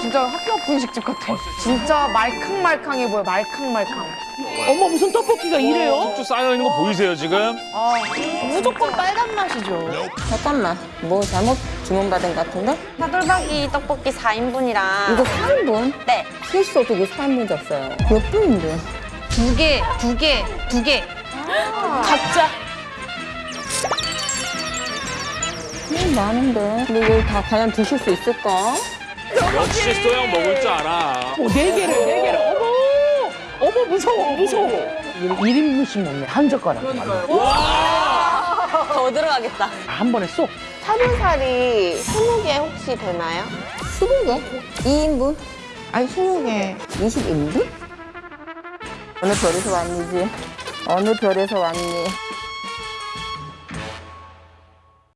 진짜 학교 앞 분식집 같아. 진짜 말캉말캉해 보여, 말캉말캉. 어머 무슨 떡볶이가 이래요? 숙주 쌓여 있는 거 보이세요 지금? 아, 무조건 빨간 맛이죠. 잠깐만, 뭐 잘못 주문받은 것 같은데? 차돌박이 떡볶이 4인분이랑 이거 4인분? 네. 실수 어떻게 4인분 줬어요? 몇 분인데? 두 개, 두 개, 두 개. 각자. 음, 많은데. 근데 이걸 다 과연 드실 수 있을까? 역시 소영 먹을 줄 알아. 어, 네 개를 네 개를 어머 어머 무서워 무서워. 1인분씩 먹네 한 젓가락. 더 들어가겠다. 한 번에 쏙. 차돌살이 20개 혹시 되나요? 20개? 2인분? 아니, 스무 개. 21인분? 어느 별에서 왔니지? 어느 별에서 왔니?